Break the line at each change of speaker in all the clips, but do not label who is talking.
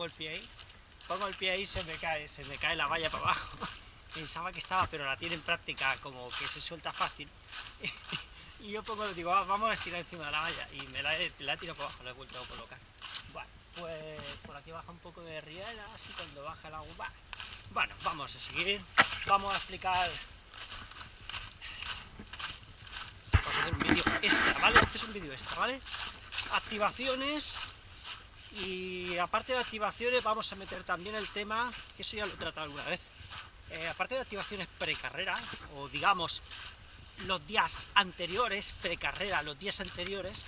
pongo el pie ahí, pongo el pie ahí se me cae, se me cae la valla para abajo. Pensaba que estaba, pero la tiene en práctica como que se suelta fácil. y yo pongo, digo, ah, vamos a estirar encima de la valla, y me la he, la tirado para abajo, la he vuelto a colocar. Bueno, pues por aquí baja un poco de riera, así cuando baja el agua, bueno, vamos a seguir, vamos a explicar vamos a hacer un vídeo extra, ¿vale? Este es un vídeo extra, ¿vale? Activaciones y aparte de activaciones vamos a meter también el tema, que eso ya lo he tratado alguna vez, eh, aparte de activaciones precarrera, o digamos los días anteriores, precarrera, los días anteriores,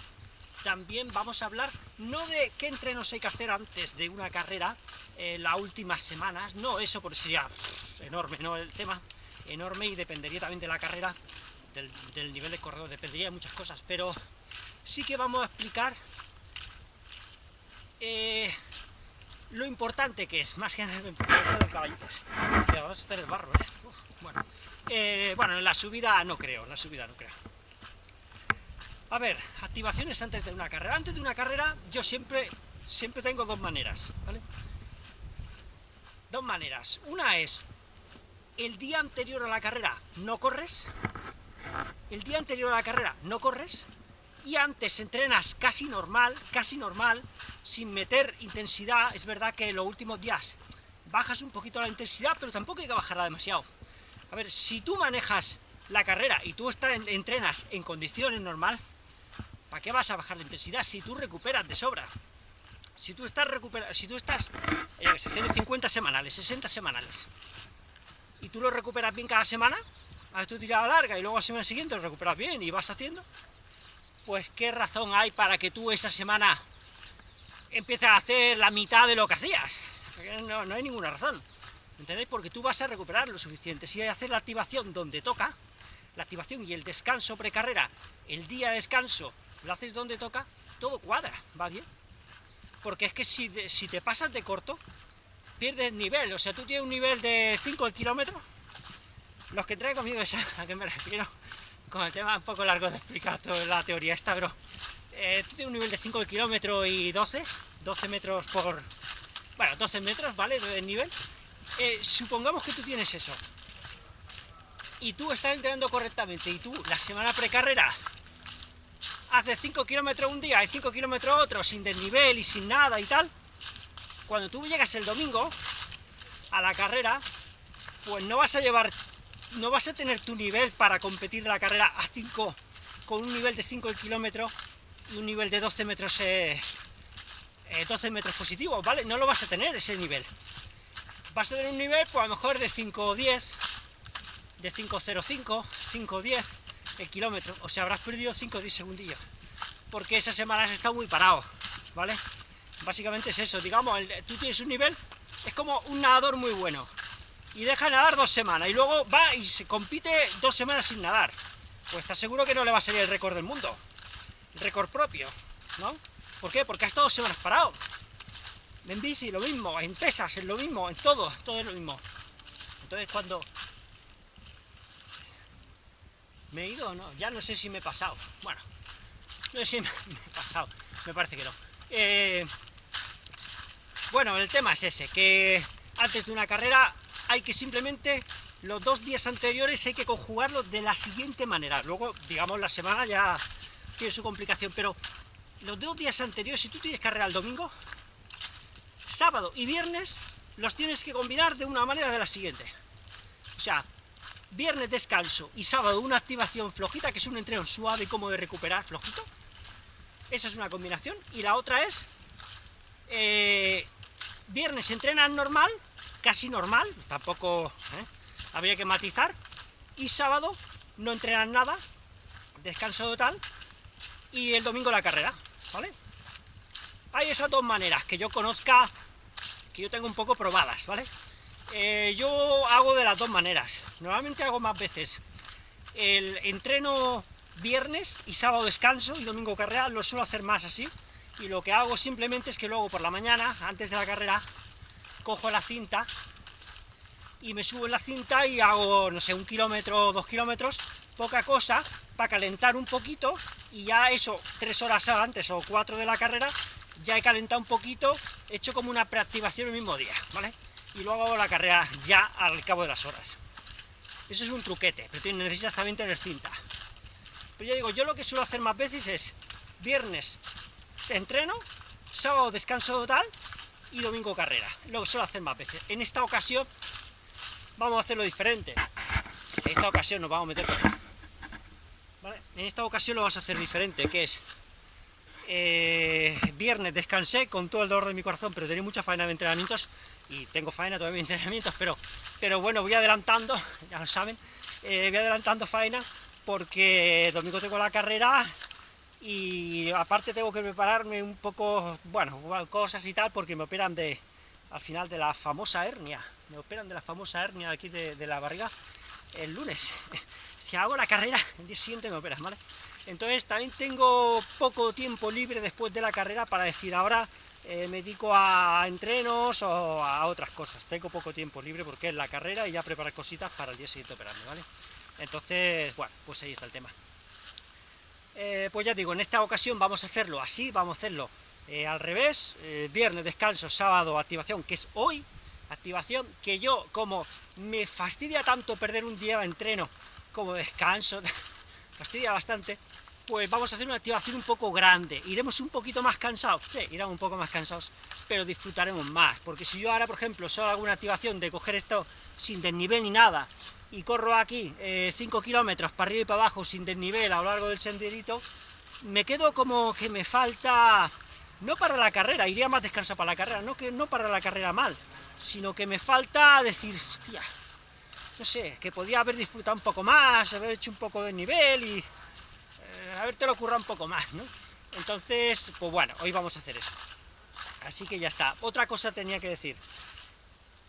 también vamos a hablar no de qué entrenos hay que hacer antes de una carrera, eh, las últimas semanas, no, eso por sería enorme, ¿no? El tema enorme y dependería también de la carrera, del, nivel de corredor, dependería de muchas cosas, pero sí que vamos a explicar eh, lo importante que es, más que nada el del caballito. vamos a hacer el barro, ¿eh? bueno. Eh, bueno, en la subida no creo, en la subida no creo. A ver, activaciones antes de una carrera. Antes de una carrera yo siempre, siempre tengo dos maneras, ¿vale? Dos maneras. Una es, el día anterior a la carrera no corres, el día anterior a la carrera no corres, y antes entrenas casi normal, casi normal, sin meter intensidad, es verdad que en los últimos días bajas un poquito la intensidad, pero tampoco hay que bajarla demasiado. A ver, si tú manejas la carrera y tú estás entrenas en condiciones normal, ¿para qué vas a bajar la intensidad si tú recuperas de sobra? Si tú estás recuperando, si tú estás en sesiones 50 semanales, 60 semanales, y tú lo recuperas bien cada semana, haces tu tirada larga y luego la semana siguiente lo recuperas bien y vas haciendo, pues qué razón hay para que tú esa semana empieces a hacer la mitad de lo que hacías. No, no hay ninguna razón. ¿Entendéis? Porque tú vas a recuperar lo suficiente. Si hacer la activación donde toca, la activación y el descanso precarrera, el día de descanso, lo haces donde toca, todo cuadra, va bien. Porque es que si, si te pasas de corto, pierdes nivel. O sea, tú tienes un nivel de 5 el kilómetro, los que traen conmigo saben a qué me refiero, con el tema un poco largo de explicar toda la teoría esta, pero eh, tú tienes un nivel de 5 el kilómetro y 12, 12 metros por... bueno, 12 metros, ¿vale?, de nivel. Eh, supongamos que tú tienes eso, y tú estás entrenando correctamente, y tú la semana precarrera haces 5 kilómetros un día y 5 kilómetros otro, sin desnivel y sin nada y tal, cuando tú llegas el domingo a la carrera, pues no vas a llevar no vas a tener tu nivel para competir la carrera a 5, con un nivel de 5 el kilómetro y un nivel de 12 metros, 12 eh, eh, metros positivos, ¿vale? No lo vas a tener ese nivel. Vas a tener un nivel, pues a lo mejor de 5.10, de 5.05, 5.10 el kilómetro, o sea, habrás perdido 5 o 10 segundillos, porque esa semana has estado muy parado, ¿vale? Básicamente es eso, digamos, tú tienes un nivel, es como un nadador muy bueno, y deja nadar dos semanas, y luego va y se compite dos semanas sin nadar, pues estás seguro que no le va a salir el récord del mundo, el récord propio, ¿no? ¿Por qué? Porque ha estado dos semanas parado. En bici lo mismo, en pesas es lo mismo, en todo, todo es lo mismo. Entonces cuando... ¿Me he ido o no? Ya no sé si me he pasado. Bueno, no sé si me, he pasado, me parece que no. Eh, bueno, el tema es ese, que antes de una carrera hay que simplemente, los dos días anteriores hay que conjugarlos de la siguiente manera. Luego, digamos, la semana ya tiene su complicación, pero los dos días anteriores, si tú tienes carrera el domingo, sábado y viernes los tienes que combinar de una manera de la siguiente. O sea, viernes descanso y sábado una activación flojita, que es un entreno suave y como de recuperar flojito. Esa es una combinación. Y la otra es, eh, viernes entrenas normal, casi normal, tampoco ¿eh? habría que matizar, y sábado no entrenan nada, descanso total, y el domingo la carrera, ¿vale? Hay esas dos maneras que yo conozca, que yo tengo un poco probadas, ¿vale? Eh, yo hago de las dos maneras, normalmente hago más veces el entreno viernes y sábado descanso y domingo carrera, lo suelo hacer más así, y lo que hago simplemente es que luego por la mañana, antes de la carrera, cojo la cinta y me subo en la cinta y hago, no sé, un kilómetro o dos kilómetros, poca cosa, para calentar un poquito, y ya eso, tres horas antes o cuatro de la carrera, ya he calentado un poquito, he hecho como una preactivación el mismo día, ¿vale? Y luego hago la carrera ya al cabo de las horas. Eso es un truquete, pero necesitas también tener cinta. Pero yo digo, yo lo que suelo hacer más veces es viernes entreno, sábado descanso total y domingo carrera. Lo suelo hacer más veces. En esta ocasión vamos a hacerlo diferente. En esta ocasión nos vamos a meter En esta ocasión lo vamos a hacer diferente, que es eh, viernes descansé con todo el dolor de mi corazón, pero tenía mucha faena de entrenamientos, y tengo faena todavía de entrenamientos, pero, pero bueno, voy adelantando, ya lo saben, eh, voy adelantando faena, porque domingo tengo la carrera, y aparte tengo que prepararme un poco, bueno, cosas y tal, porque me operan de, al final de la famosa hernia, me operan de la famosa hernia aquí de, la barriga el lunes, si hago la carrera, el día siguiente me operan, ¿vale? Entonces también tengo poco tiempo libre después de la carrera para decir ahora eh, me dedico a entrenos o a otras cosas. Tengo poco tiempo libre porque es la carrera y ya preparar cositas para el día siguiente operarme, ¿vale? Entonces, bueno, pues ahí está el tema. Eh, pues ya digo, en esta ocasión vamos a hacerlo así, vamos a hacerlo eh, al revés, viernes descanso, sábado activación, que es hoy, activación, que yo como me fastidia tanto perder un día de entreno como descanso, fastidia bastante, pues vamos a hacer una activación un poco grande. Iremos un poquito más cansados, sí, iremos un poco más cansados, pero disfrutaremos más, porque si yo ahora, por ejemplo, solo hago una activación de coger esto sin desnivel ni nada, y corro aquí 5 eh, kilómetros para arriba y para abajo sin desnivel a lo largo del senderito, me quedo como que me falta, no para la carrera, iría más descansado para la carrera, no, que, no para la carrera mal, sino que me falta decir, hostia, no sé, que podía haber disfrutado un poco más, haber hecho un poco de nivel y eh, haberte lo ocurrido un poco más, ¿no? Entonces, pues bueno, hoy vamos a hacer eso. Así que ya está. Otra cosa tenía que decir.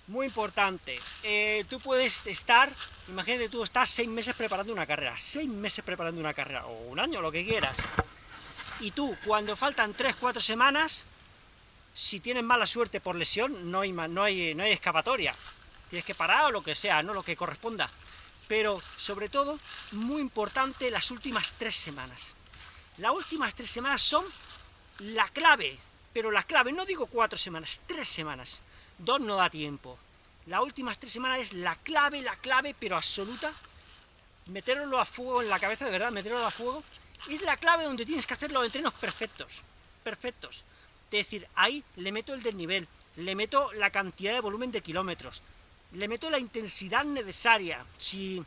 Muy importante, eh, tú puedes estar, imagínate tú estás seis meses preparando una carrera, seis meses preparando una carrera, o un año, lo que quieras, y tú, cuando faltan tres, cuatro semanas, si tienes mala suerte por lesión, no hay, no hay, no hay escapatoria, tienes que parar o lo que sea, no lo que corresponda. Pero, sobre todo, muy importante, las últimas tres semanas. Las últimas tres semanas son la clave, pero la clave, no digo cuatro semanas, tres semanas. Dos no da tiempo. Las últimas tres semanas es la clave, la clave, pero absoluta. Meterlo a fuego en la cabeza, de verdad, meterlo a fuego, es la clave donde tienes que hacer los entrenos perfectos. Perfectos. Es decir, ahí le meto el desnivel, le meto la cantidad de volumen de kilómetros, le meto la intensidad necesaria. Si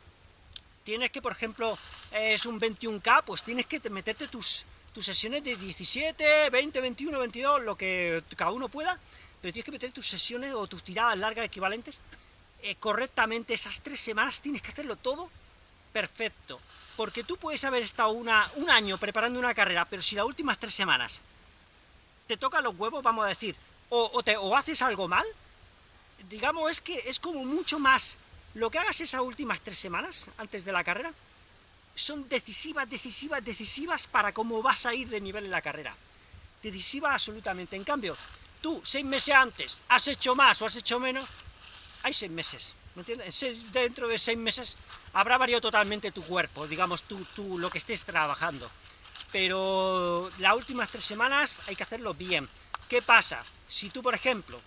tienes que, por ejemplo, es un 21K, pues tienes que meterte tus, tus sesiones de 17, 20, 21, 22, lo que cada uno pueda, pero tienes que meter tus sesiones o tus tiradas largas equivalentes eh, correctamente esas tres semanas, tienes que hacerlo todo perfecto, porque tú puedes haber estado una, un año preparando una carrera, pero si las últimas tres semanas te tocan los huevos, vamos a decir, o, o haces algo mal, digamos, es que es como mucho más... Lo que hagas esas últimas tres semanas, antes de la carrera, son decisivas, decisivas, decisivas para cómo vas a ir de nivel en la carrera. Decisivas absolutamente. En cambio, tú, seis meses antes, has hecho más o has hecho menos, hay seis meses, ¿me entiendes? Dentro de seis meses habrá variado totalmente tu cuerpo, digamos, tú, tú lo que estés trabajando. Pero las últimas tres semanas hay que hacerlo bien. ¿Qué pasa? Si tú, por ejemplo,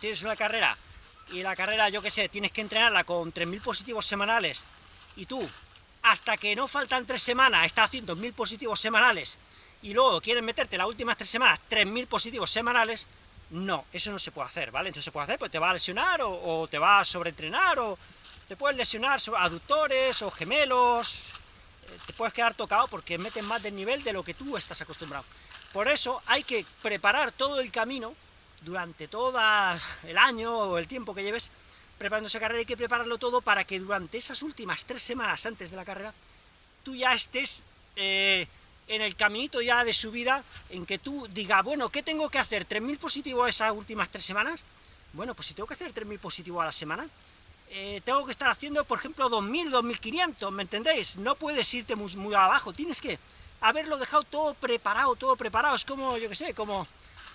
tienes una carrera, y la carrera, yo qué sé, tienes que entrenarla con 3.000 positivos semanales, y tú, hasta que no faltan tres semanas, estás haciendo 1.000 positivos semanales, y luego quieres meterte las últimas tres semanas 3.000 positivos semanales, no, eso no se puede hacer, ¿vale? Entonces se puede hacer, pues te va a lesionar, o, te va a sobreentrenar, o te puedes lesionar aductores, o gemelos, eh, te puedes quedar tocado porque metes más del nivel de lo que tú estás acostumbrado. Por eso hay que preparar todo el camino durante todo el año o el tiempo que lleves preparando esa carrera, hay que prepararlo todo para que durante esas últimas tres semanas antes de la carrera, tú ya estés eh, en el caminito ya de subida, en que tú digas, bueno, ¿qué tengo que hacer? ¿3.000 positivos esas últimas tres semanas? Bueno, pues si tengo que hacer 3.000 positivos a la semana, eh, tengo que estar haciendo, por ejemplo, 2.000, 2.500, ¿me entendéis? No puedes irte muy, abajo, tienes que haberlo dejado todo preparado, todo preparado, es como, yo qué sé, como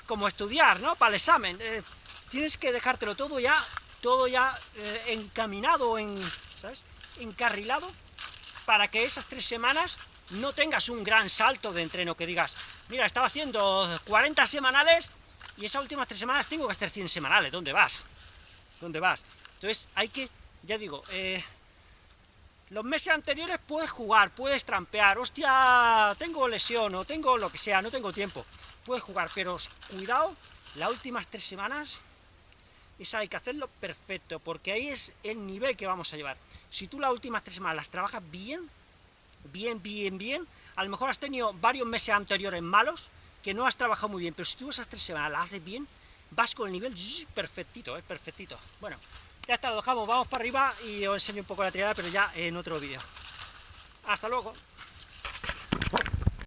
como estudiar, ¿no? Para el examen. Eh, tienes que dejártelo todo ya, todo ya eh, encaminado, en, ¿sabes? Encarrilado, para que esas tres semanas no tengas un gran salto de entreno, que digas, mira, estaba haciendo 40 semanales y esas últimas tres semanas tengo que hacer 100 semanales, ¿dónde vas? ¿Dónde vas? Entonces hay que, ya digo, eh, los meses anteriores puedes jugar, puedes trampear, hostia, tengo lesión o tengo lo que sea, no tengo tiempo, puedes jugar, pero cuidado, las últimas tres semanas, esa hay que hacerlo perfecto, porque ahí es el nivel que vamos a llevar. Si tú las últimas tres semanas las trabajas bien, bien, bien, bien, a lo mejor has tenido varios meses anteriores malos, que no has trabajado muy bien, pero si tú esas tres semanas las haces bien, vas con el nivel perfectito, ¿eh? perfectito. Bueno, ya está, lo dejamos, vamos para arriba y os enseño un poco la triada, pero ya en otro vídeo. Hasta luego.